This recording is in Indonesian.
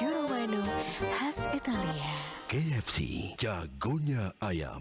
Giuro khas Italia. KFC, jagonya ayam.